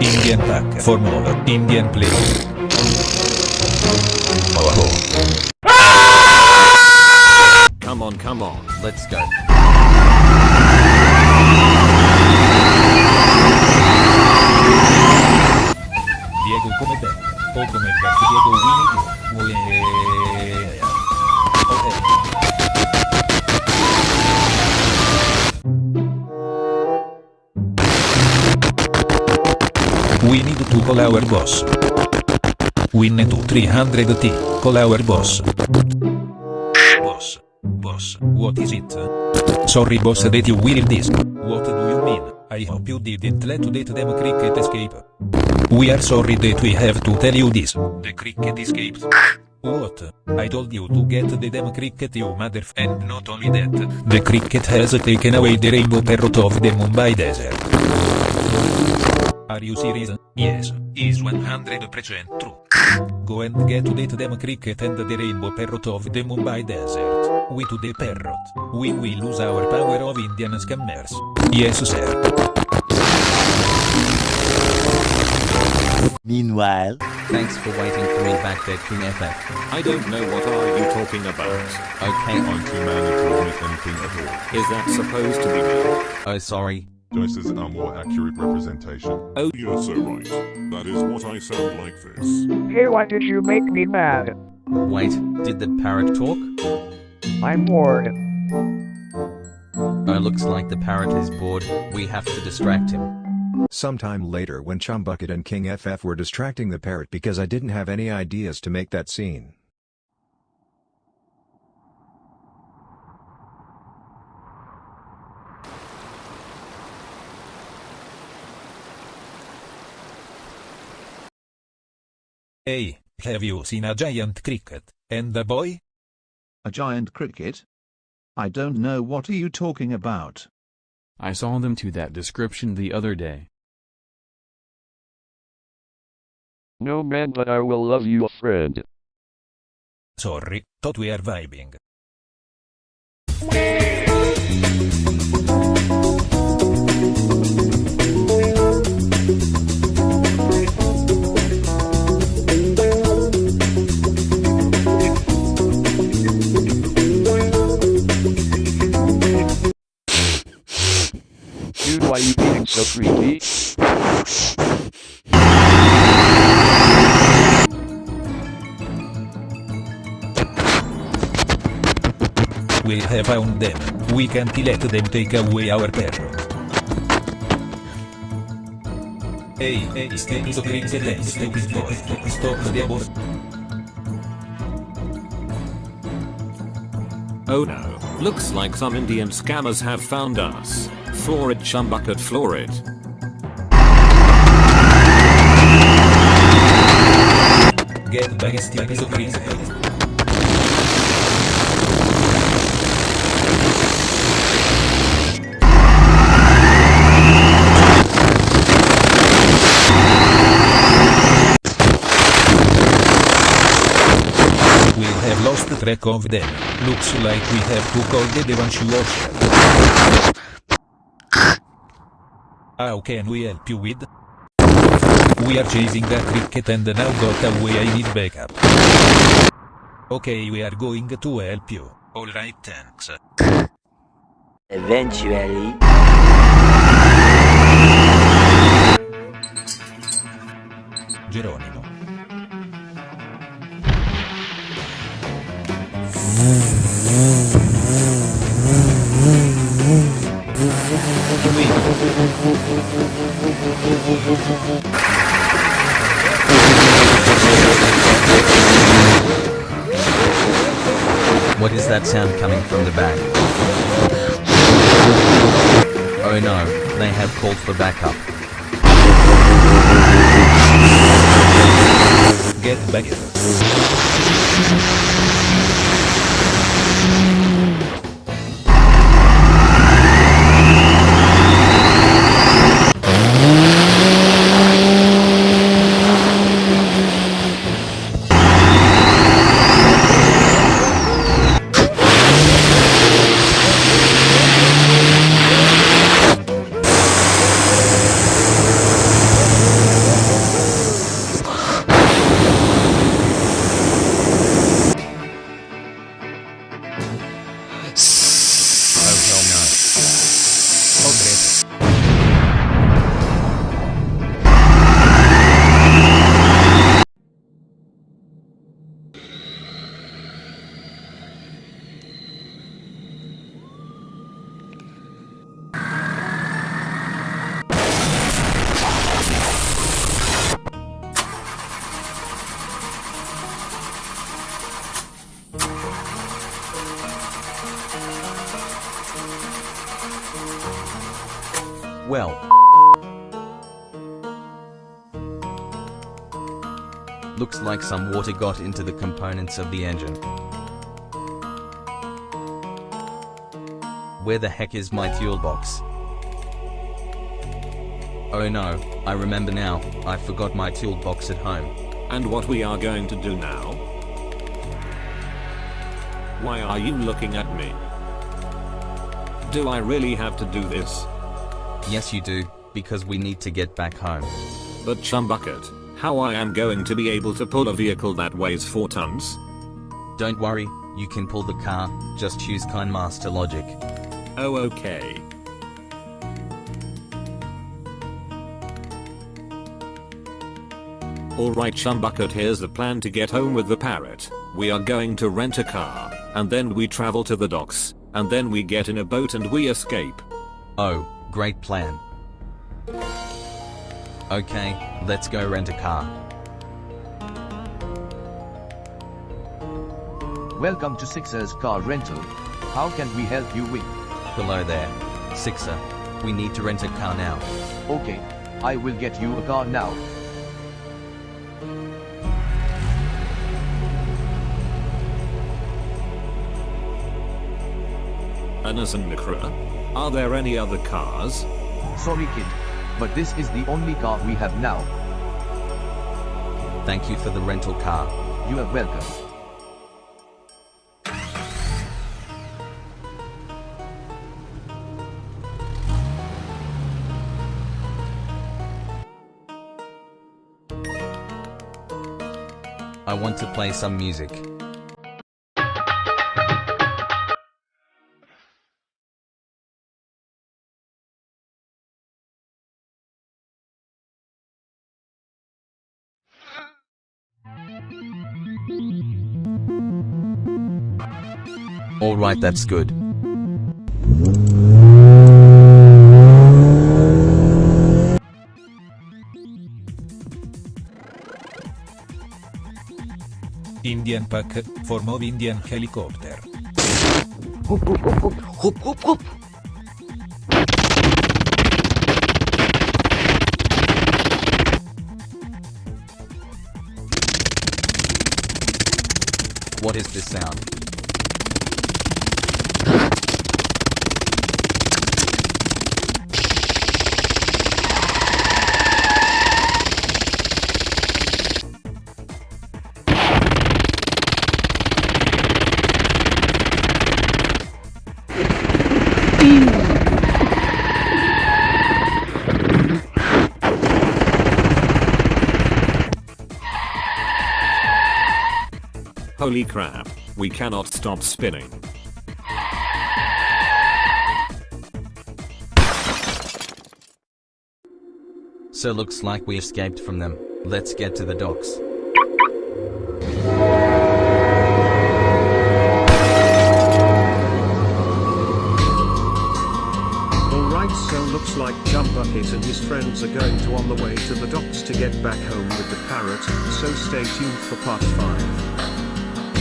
Indian pack for more. Indian please. Oh. Come on, come on, let's go. Diego come Beck. O come Beck Diego Winnie eh, Ue- eh, eh. Ok. We need to call our boss. Win to 300t, call our boss. Boss. Boss, what is it? Sorry boss that you will this. What do you mean? I hope you didn't let that them cricket escape. We are sorry that we have to tell you this. The cricket escaped. What? I told you to get the damn cricket you mother and not only that. The cricket has taken away the rainbow parrot of the Mumbai desert. Are you serious? Yes, is 100% true. Go and get to that damn cricket and the rainbow parrot of the Mumbai desert. We to the parrot. We will lose our power of Indian scammers. Yes sir. Meanwhile, Thanks for waiting for me back there, King FF. I don't know what are you talking about. Okay, Anti-man told me anything at all. is that supposed to be me? Oh, sorry. This is a more accurate representation. Oh, you're so right. That is what I sound like this. Hey, why did you make me mad? Wait, did the parrot talk? I'm bored. Oh, looks like the parrot is bored. We have to distract him. Sometime later when Chumbucket and King FF were distracting the parrot because I didn't have any ideas to make that scene. Hey, have you seen a giant cricket, and the boy? A giant cricket? I don't know what are you talking about. I saw them to that description the other day. No man but I will love you friend. Sorry, thought we are vibing. So creepy? We have found them. We can't let them take away our parrot. Hey, hey, stay so crazy, let's stupid boy. Stop the abort. Oh no, looks like some Indian scammers have found us. Florid chumbucket florid. Get back, stupid so crazy. We have lost track of them. Looks like we have to call the Devanshu Ocean. Ah, How can we help you with? We are chasing that cricket and now got away I need backup. Okay we are going to help you. Alright thanks. eventually, Geronimo. Sound coming from the back? Oh no, they have called for backup. Get back well. Looks like some water got into the components of the engine. Where the heck is my fuel box? Oh no, I remember now, I forgot my toolbox at home. And what we are going to do now? Why are you looking at me? Do I really have to do this? Yes you do, because we need to get back home. But Chumbucket, how I am going to be able to pull a vehicle that weighs 4 tons? Don't worry, you can pull the car, just use KineMaster logic. Oh okay. Alright Chumbucket here's the plan to get home with the parrot. We are going to rent a car, and then we travel to the docks, and then we get in a boat and we escape. Oh, great plan. Okay, let's go rent a car. Welcome to Sixer's Car Rental. How can we help you with? Hello there. Sixer. We need to rent a car now. Okay, I will get you a car now. Anas and Mikra? Are there any other cars? Sorry kid, but this is the only car we have now. Thank you for the rental car. You are welcome. I want to play some music. Alright that's good. Indian Pack, form of Indian helicopter. What is this sound? Holy crap, we cannot stop spinning. So looks like we escaped from them. Let's get to the docks. Alright so looks like Chumbucket and his friends are going to on the way to the docks to get back home with the parrot, so stay tuned for part 5.